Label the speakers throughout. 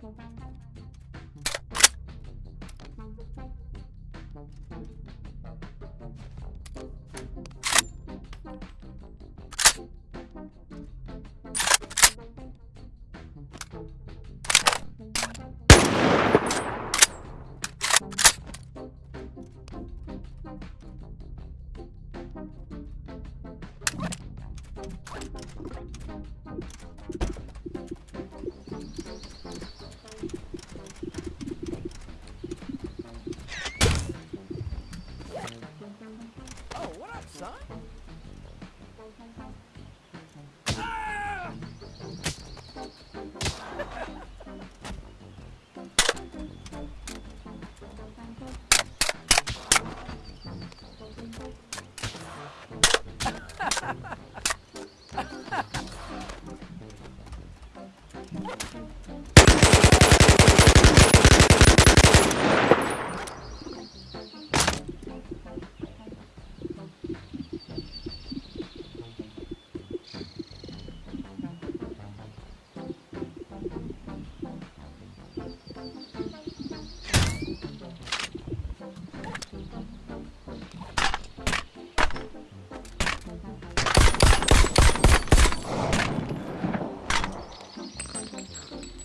Speaker 1: Thank you. What up, son?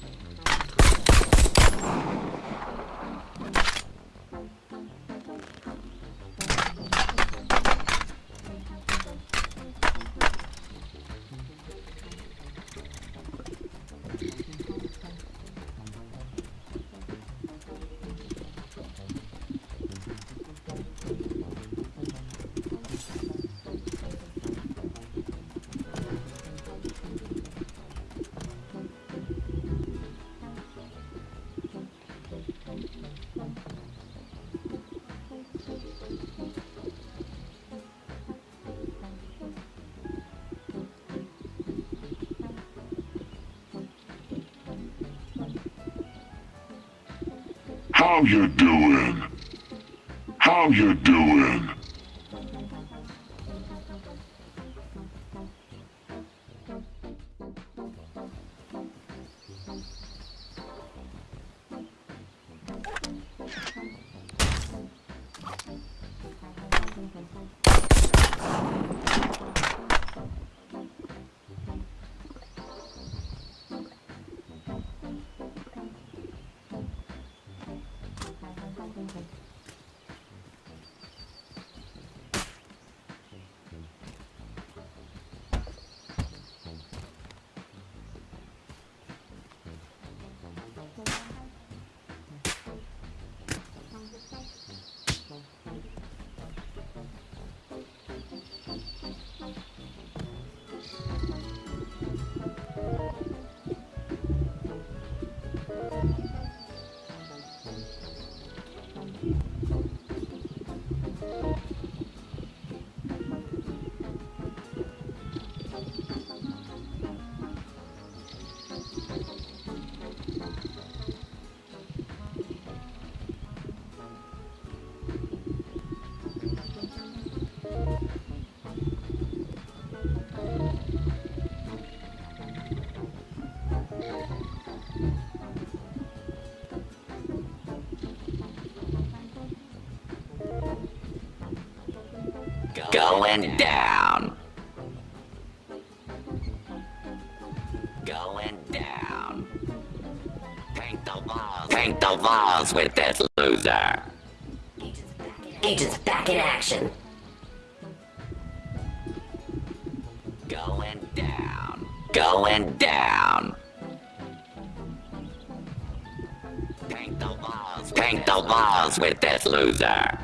Speaker 2: How you doing? How you doing?
Speaker 3: Going down. Going down. Paint the walls. Paint the walls with this loser.
Speaker 4: Agents back in action.
Speaker 3: Going down. Going down. Paint the walls. Paint the walls with this loser.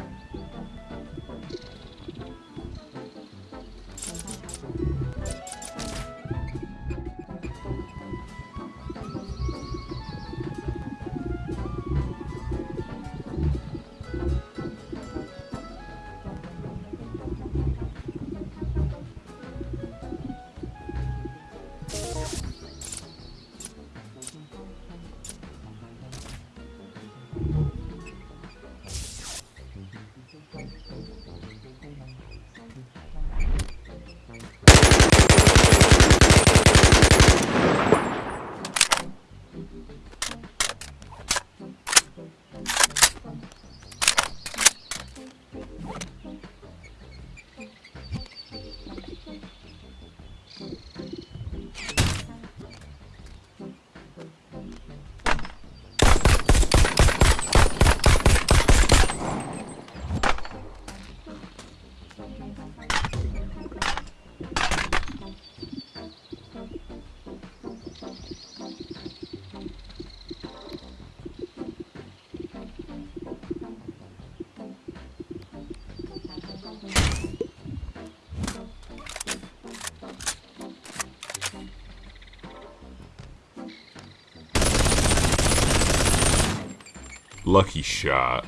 Speaker 3: Lucky shot.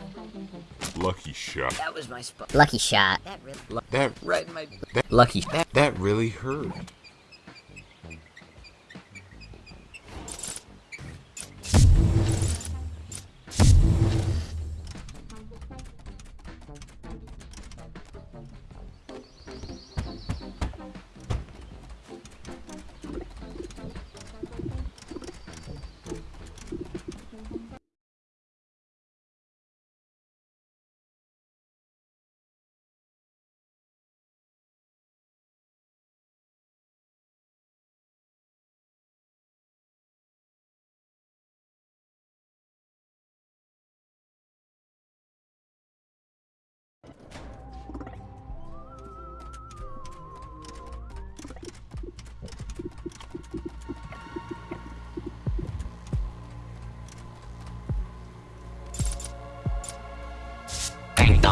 Speaker 3: Lucky shot.
Speaker 5: That was my spot.
Speaker 6: Lucky shot.
Speaker 5: That really
Speaker 3: That
Speaker 5: right in my
Speaker 3: that
Speaker 6: Lucky.
Speaker 3: that, that really hurt.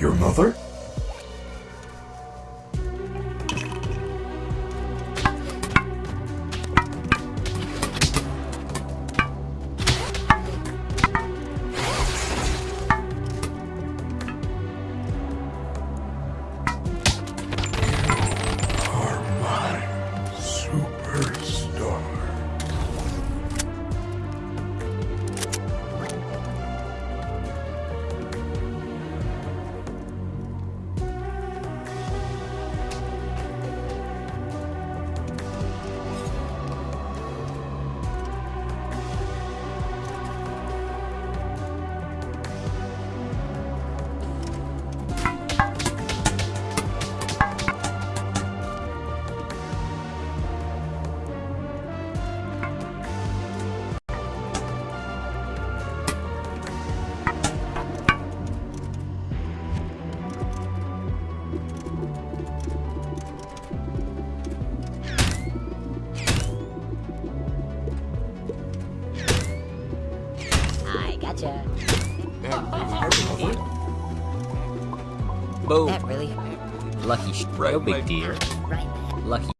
Speaker 7: Your mother?
Speaker 6: I gotcha.
Speaker 3: That really hurt.
Speaker 6: That really. Lucky. Sh-
Speaker 3: Right,
Speaker 6: no big
Speaker 3: my
Speaker 6: deal.
Speaker 3: dear.
Speaker 6: Right. Lucky.